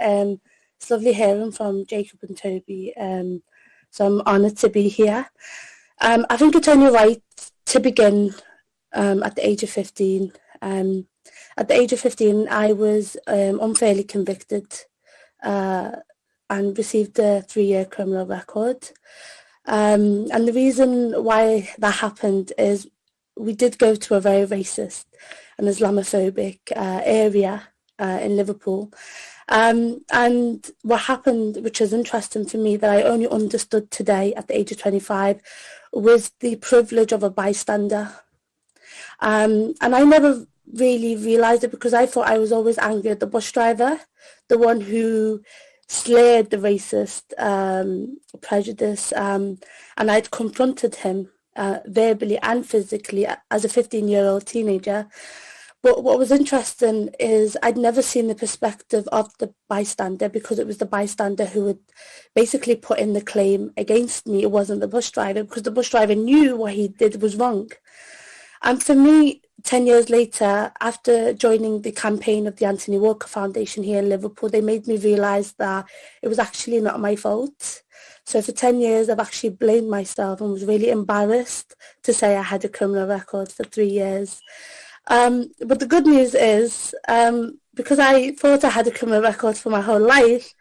Um, it's lovely hearing from Jacob and Toby. Um, so I'm honoured to be here. Um, I think it's only right to begin um, at the age of 15. Um, at the age of 15, I was um, unfairly convicted uh, and received a three-year criminal record. And the reason why that happened is we did go to a very racist and Islamophobic uh, area uh, in Liverpool. Um, and what happened, which is interesting to me, that I only understood today at the age of 25, was the privilege of a bystander. Um, and I never really realised it because I thought I was always angry at the bus driver, the one who slayed the racist um, prejudice. Um, and I'd confronted him uh, verbally and physically as a 15-year-old teenager. But what was interesting is I'd never seen the perspective of the bystander because it was the bystander who would basically put in the claim against me. It wasn't the bus driver because the bus driver knew what he did was wrong. And for me, 10 years later, after joining the campaign of the Anthony Walker Foundation here in Liverpool, they made me realise that it was actually not my fault. So for 10 years, I've actually blamed myself and was really embarrassed to say I had a criminal record for three years. Um, but the good news is, um, because I thought I had a criminal record for my whole life,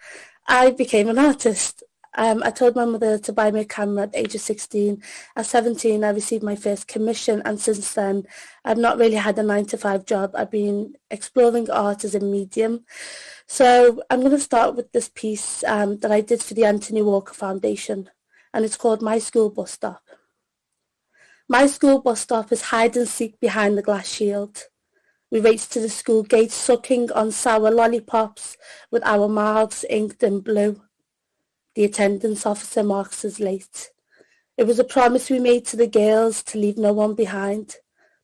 I became an artist. Um, I told my mother to buy me a camera at the age of 16. At 17, I received my first commission, and since then, I've not really had a 9 to 5 job. I've been exploring art as a medium. So I'm going to start with this piece um, that I did for the Anthony Walker Foundation, and it's called My School Bus Stop. My school bus stop is hide and seek behind the glass shield. We race to the school gate sucking on sour lollipops with our mouths inked in blue. The attendance officer marks us late. It was a promise we made to the girls to leave no one behind.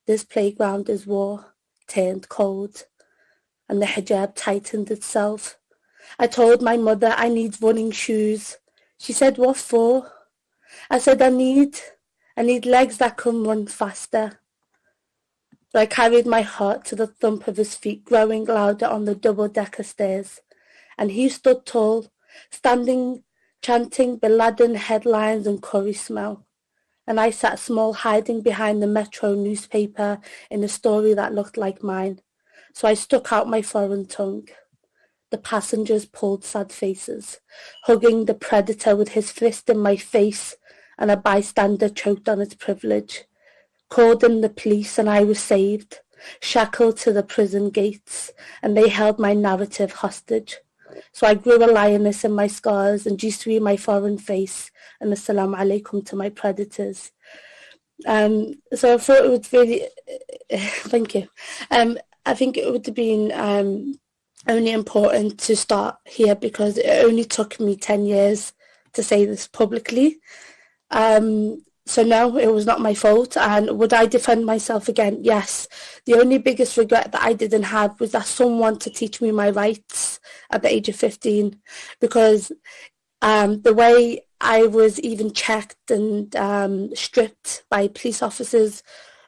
This playground is war, turned cold, and the hijab tightened itself. I told my mother I need running shoes. She said, what for? I said, I need I need legs that can run faster. But I carried my heart to the thump of his feet growing louder on the double-decker stairs. And he stood tall, standing, chanting Bin Laden headlines and curry smell. And I sat small, hiding behind the Metro newspaper in a story that looked like mine. So I stuck out my foreign tongue. The passengers pulled sad faces, hugging the predator with his fist in my face and a bystander choked on its privilege. Called in the police and I was saved, shackled to the prison gates, and they held my narrative hostage. So I grew a lioness in my scars and Sui my foreign face and assalamu alaikum to my predators. Um, so I thought it would really, thank you. Um, I think it would have been um, only important to start here because it only took me 10 years to say this publicly. Um, so no, it was not my fault. And would I defend myself again? Yes. The only biggest regret that I didn't have was that someone to teach me my rights at the age of 15. Because um, the way I was even checked and um, stripped by police officers,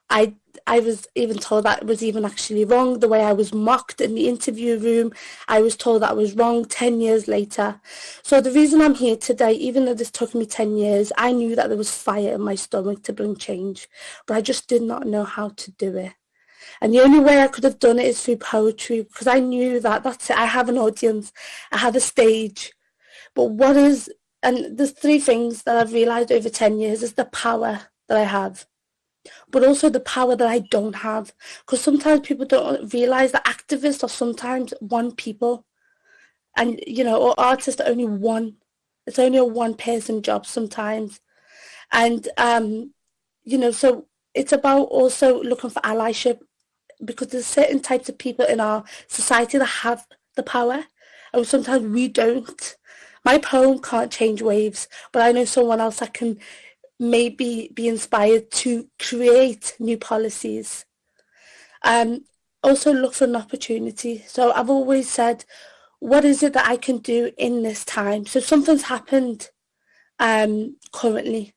I I was even told that was even actually wrong. The way I was mocked in the interview room, I was told that was wrong 10 years later. So the reason I'm here today, even though this took me 10 years, I knew that there was fire in my stomach to bring change, but I just did not know how to do it. And the only way I could have done it is through poetry because I knew that that's it. I have an audience, I have a stage. But what is, and there's three things that I've realized over 10 years is the power that I have but also the power that I don't have. Because sometimes people don't realize that activists are sometimes one people. And, you know, or artists are only one. It's only a one person job sometimes. And, um, you know, so it's about also looking for allyship because there's certain types of people in our society that have the power and sometimes we don't. My poem can't change waves, but I know someone else that can maybe be inspired to create new policies. Um, also look for an opportunity. So I've always said, what is it that I can do in this time? So something's happened um, currently.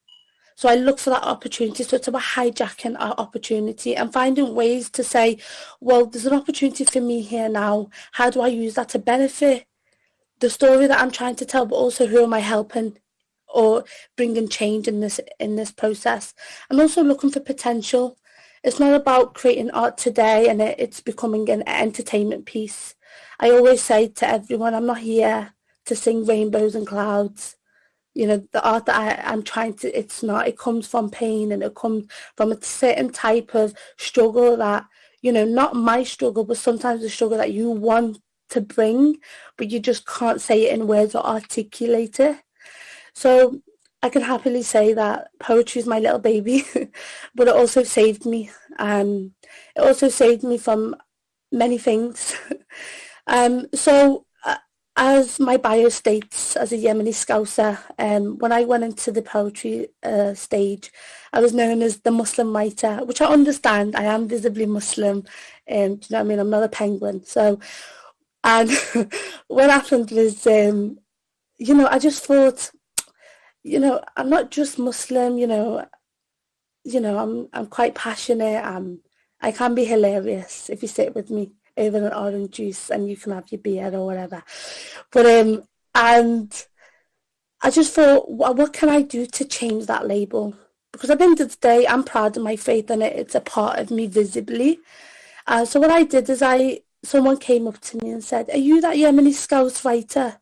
So I look for that opportunity. So it's about hijacking our opportunity and finding ways to say, well, there's an opportunity for me here now. How do I use that to benefit the story that I'm trying to tell, but also who am I helping or bringing change in this in this process. I'm also looking for potential. It's not about creating art today and it, it's becoming an entertainment piece. I always say to everyone, I'm not here to sing rainbows and clouds. You know, the art that I, I'm trying to, it's not, it comes from pain and it comes from a certain type of struggle that, you know, not my struggle, but sometimes the struggle that you want to bring, but you just can't say it in words or articulate it. So I can happily say that poetry is my little baby, but it also saved me. Um, it also saved me from many things. um, so uh, as my bio states, as a Yemeni Scouser, um, when I went into the poetry uh, stage, I was known as the Muslim writer, which I understand. I am visibly Muslim. Um, do you know what I mean? I'm not a penguin. So, and what happened was, um, you know, I just thought you know, I'm not just Muslim, you know, you know, I'm I'm quite passionate. I'm I can be hilarious if you sit with me over an orange juice and you can have your beer or whatever. But um and I just thought, what, can I do to change that label? Because at the end of the day, I'm proud of my faith and it. It's a part of me visibly. Uh, so what I did is I, someone came up to me and said, are you that Yemeni Scouser writer?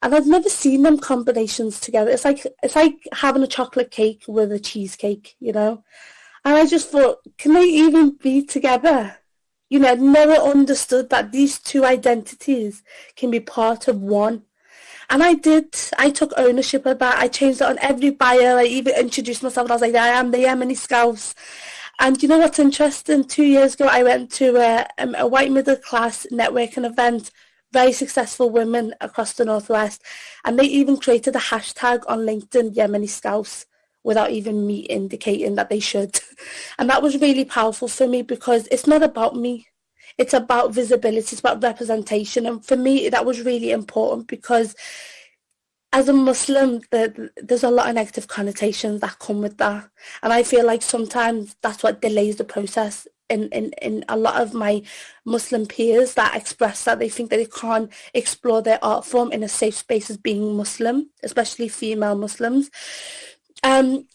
And I've never seen them combinations together. It's like it's like having a chocolate cake with a cheesecake, you know. And I just thought, can they even be together? You know, I'd never understood that these two identities can be part of one. And I did. I took ownership of that. I changed it on every bio. I even introduced myself. I was like, I am the Yemeni Scouser. And you know what's interesting? Two years ago, I went to a, um, a white middle class networking event very successful women across the Northwest. And they even created a hashtag on LinkedIn, Yemeni Scouser, without even me indicating that they should. And that was really powerful for me because it's not about me. It's about visibility, it's about representation. And for me, that was really important because as a Muslim, the, there's a lot of negative connotations that come with that. And I feel like sometimes that's what delays the process in, in, in a lot of my Muslim peers that express that they think that they can't explore their art form in a safe space as being Muslim, especially female Muslims. Um,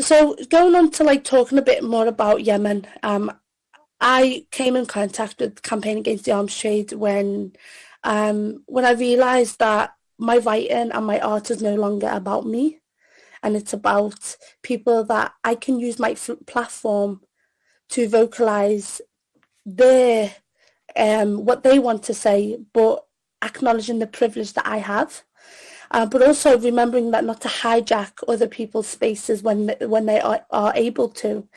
so going on to like talking a bit more about Yemen, um, I came in contact with Campaign Against the Arms Trade when um, when I realised that my writing and my art is no longer about me and it's about people that I can use my platform to vocalize their um, what they want to say, but acknowledging the privilege that I have. Uh, but also remembering that not to hijack other people's spaces when when they are, are able to.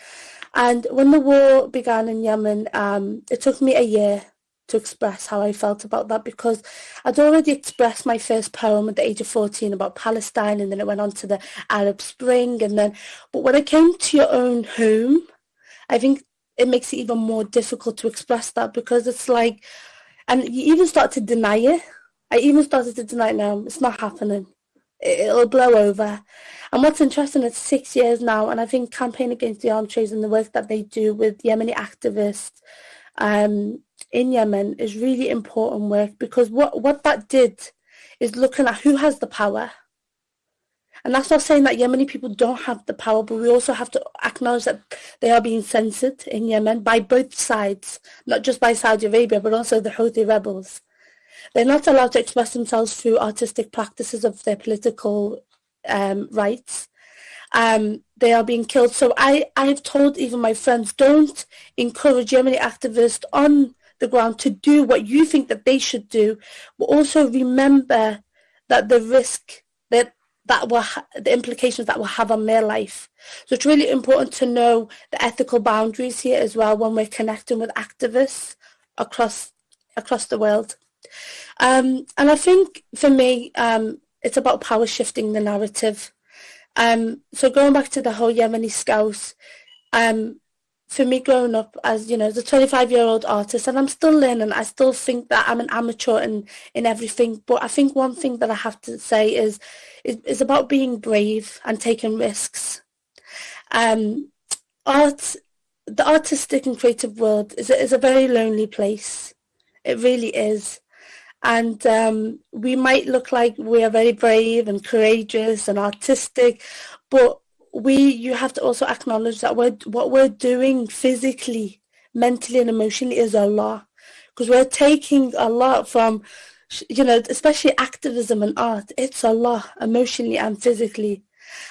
And when the war began in Yemen, um, it took me a year to express how I felt about that because I'd already expressed my first poem at the age of 14 about Palestine and then it went on to the Arab Spring and then, but when it came to your own home, I think it makes it even more difficult to express that because it's like, and you even start to deny it. I even started to deny it now. It's not happening. It'll blow over. And what's interesting, it's six years now, and I think Campaign Against the Arms Trade and the work that they do with Yemeni activists um, in Yemen is really important work because what, what that did is looking at who has the power and that's not saying that Yemeni people don't have the power, but we also have to acknowledge that they are being censored in Yemen by both sides, not just by Saudi Arabia, but also the Houthi rebels. They're not allowed to express themselves through artistic practices of their political um, rights. Um, they are being killed. So I, I've told even my friends, don't encourage Yemeni activists on the ground to do what you think that they should do, but also remember that the risk that that will ha- the implications that will have on their life. So it's really important to know the ethical boundaries here as well when we're connecting with activists across across the world. Um, and I think for me, um, it's about power shifting the narrative. Um, so going back to the whole Yemeni Scouser, um, for me growing up as you know as a 25 year old artist and I'm still learning I still think that I'm an amateur in in everything but I think one thing that I have to say is is, about being brave and taking risks. Um art the artistic and creative world is a, is a very lonely place. It really is. And um, we might look like we are very brave and courageous and artistic, but we you have to also acknowledge that we're, what we're doing physically, mentally and emotionally is a lot because we're taking a lot from you know especially activism and art it's a lot emotionally and physically.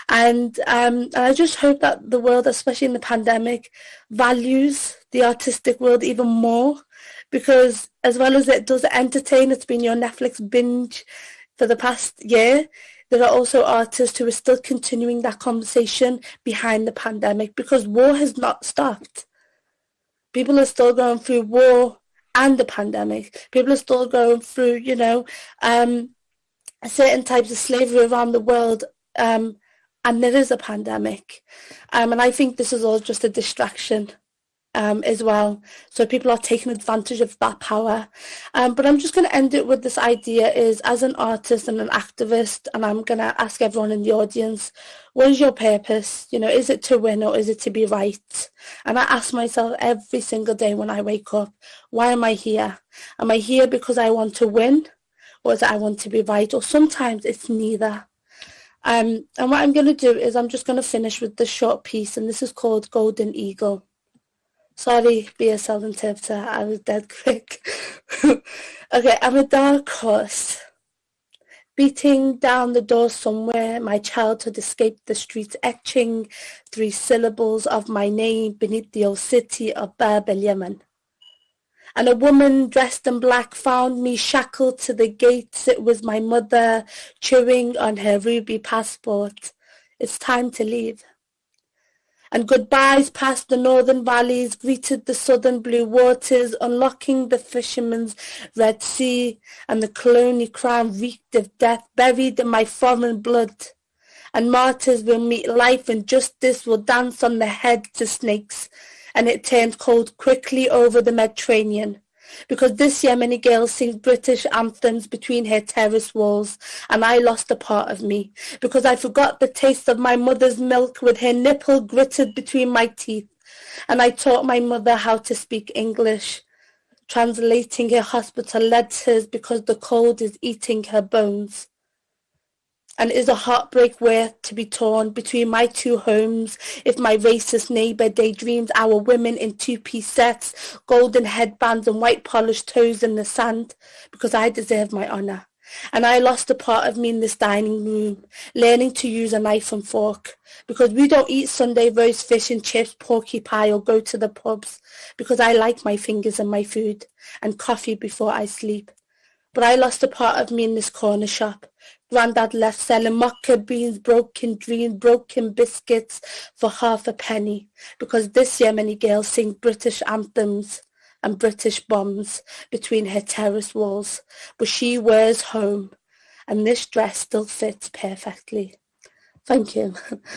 And um, I just hope that the world, especially in the pandemic, values the artistic world even more. Because as well as it does entertain, it's been your Netflix binge for the past year, there are also artists who are still continuing that conversation behind the pandemic because war has not stopped. People are still going through war and the pandemic. People are still going through, you know, um, certain types of slavery around the world um, and there is a pandemic. Um, and I think this is all just a distraction um, as well. So people are taking advantage of that power. Um, but I'm just going to end it with this idea is as an artist and an activist, and I'm going to ask everyone in the audience, what is your purpose? You know, is it to win or is it to be right? And I ask myself every single day when I wake up, why am I here? Am I here because I want to win or is it I want to be right? Or sometimes it's neither. Um, and what I'm going to do is I'm just going to finish with this short piece, and this is called Golden Eagle. Sorry, BSL interpreter, I was dead quick. okay, I'm a dark horse. Beating down the door somewhere, my childhood escaped the streets, etching three syllables of my name beneath the old city of Bab el Yemen and a woman dressed in black found me shackled to the gates. It was my mother chewing on her ruby passport. It's time to leave. And goodbyes past the northern valleys greeted the southern blue waters, unlocking the fisherman's Red Sea, and the colonial crown reeked of death, buried in my foreign blood. And martyrs will meet life, and justice will dance on the head to snakes and it turned cold quickly over the Mediterranean. Because this Yemeni girl sings British anthems between her terrace walls, and I lost a part of me. Because I forgot the taste of my mother's milk with her nipple gritted between my teeth. And I taught my mother how to speak English, translating her hospital letters because the cold is eating her bones and is a heartbreak worth to be torn between my two homes if my racist neighbour daydreams our women in two-piece sets, golden headbands and white polished toes in the sand because I deserve my honour. And I lost a part of me in this dining room, learning to use a knife and fork. Because we don't eat Sunday roast fish and chips, porky pie or go to the pubs. Because I like my fingers and my food and coffee before I sleep. But I lost a part of me in this corner shop, Grandad left selling mocha beans, broken dreams, broken biscuits for half a penny because this Yemeni girl sings British anthems and British bombs between her terrace walls, but she wears home and this dress still fits perfectly. Thank you.